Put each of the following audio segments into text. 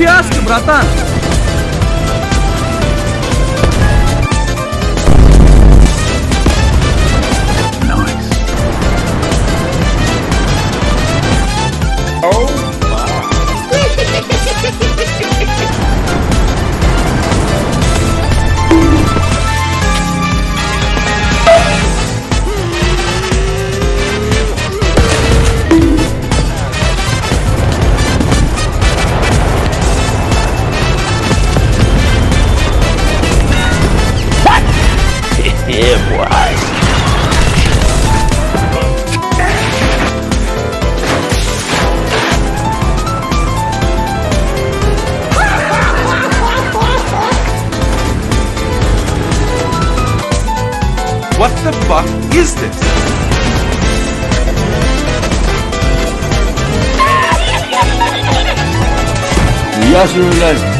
фиаско, братан! What the fuck is this? Uyuyorsunuz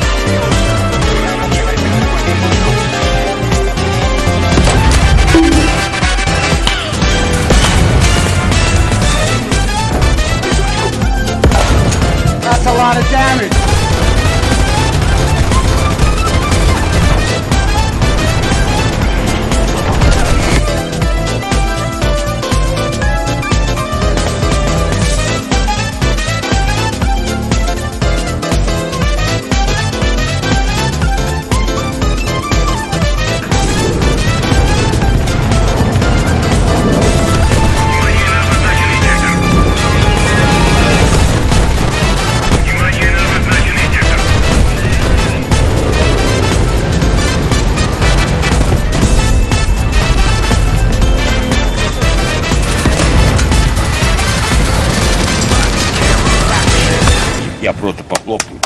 Я просто похлопаю.